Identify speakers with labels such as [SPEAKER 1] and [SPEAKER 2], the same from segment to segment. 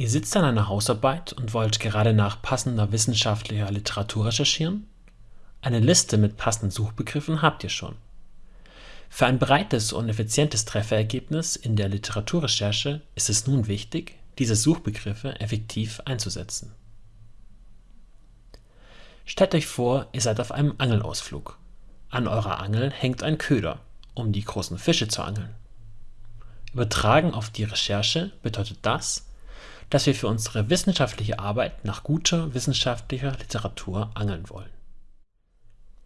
[SPEAKER 1] Ihr sitzt an einer Hausarbeit und wollt gerade nach passender wissenschaftlicher Literatur recherchieren? Eine Liste mit passenden Suchbegriffen habt ihr schon. Für ein breites und effizientes Trefferergebnis in der Literaturrecherche ist es nun wichtig, diese Suchbegriffe effektiv einzusetzen. Stellt euch vor, ihr seid auf einem Angelausflug. An eurer Angel hängt ein Köder, um die großen Fische zu angeln. Übertragen auf die Recherche bedeutet das, dass wir für unsere wissenschaftliche Arbeit nach guter wissenschaftlicher Literatur angeln wollen.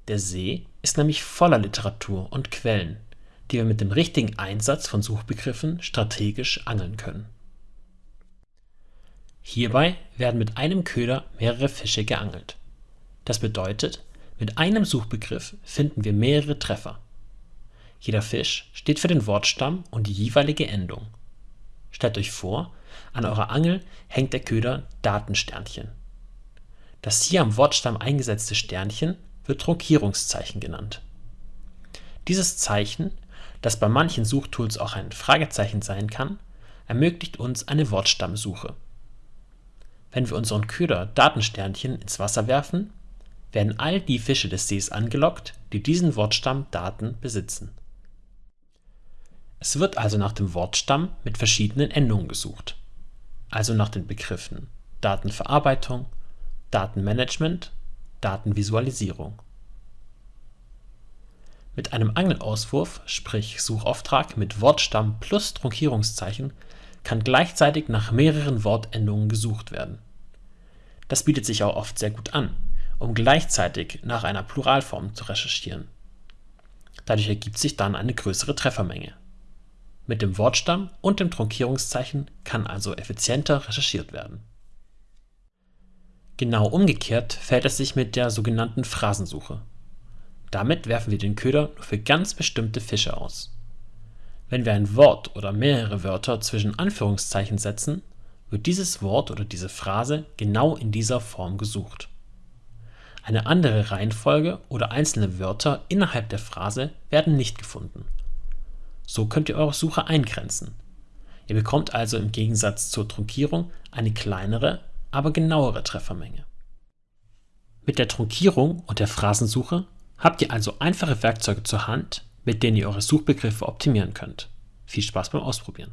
[SPEAKER 1] Der See ist nämlich voller Literatur und Quellen, die wir mit dem richtigen Einsatz von Suchbegriffen strategisch angeln können. Hierbei werden mit einem Köder mehrere Fische geangelt. Das bedeutet, mit einem Suchbegriff finden wir mehrere Treffer. Jeder Fisch steht für den Wortstamm und die jeweilige Endung. Stellt euch vor, an eurer Angel hängt der Köder Datensternchen. Das hier am Wortstamm eingesetzte Sternchen wird Trunkierungszeichen genannt. Dieses Zeichen, das bei manchen Suchtools auch ein Fragezeichen sein kann, ermöglicht uns eine Wortstammsuche. Wenn wir unseren Köder Datensternchen ins Wasser werfen, werden all die Fische des Sees angelockt, die diesen Wortstamm Daten besitzen. Es wird also nach dem Wortstamm mit verschiedenen Endungen gesucht, also nach den Begriffen Datenverarbeitung, Datenmanagement, Datenvisualisierung. Mit einem Angelauswurf, sprich Suchauftrag mit Wortstamm plus Trunkierungszeichen, kann gleichzeitig nach mehreren Wortendungen gesucht werden. Das bietet sich auch oft sehr gut an, um gleichzeitig nach einer Pluralform zu recherchieren. Dadurch ergibt sich dann eine größere Treffermenge. Mit dem Wortstamm und dem Trunkierungszeichen kann also effizienter recherchiert werden. Genau umgekehrt verhält es sich mit der sogenannten Phrasensuche. Damit werfen wir den Köder nur für ganz bestimmte Fische aus. Wenn wir ein Wort oder mehrere Wörter zwischen Anführungszeichen setzen, wird dieses Wort oder diese Phrase genau in dieser Form gesucht. Eine andere Reihenfolge oder einzelne Wörter innerhalb der Phrase werden nicht gefunden. So könnt ihr eure Suche eingrenzen. Ihr bekommt also im Gegensatz zur Trunkierung eine kleinere, aber genauere Treffermenge. Mit der Trunkierung und der Phrasensuche habt ihr also einfache Werkzeuge zur Hand, mit denen ihr eure Suchbegriffe optimieren könnt. Viel Spaß beim Ausprobieren!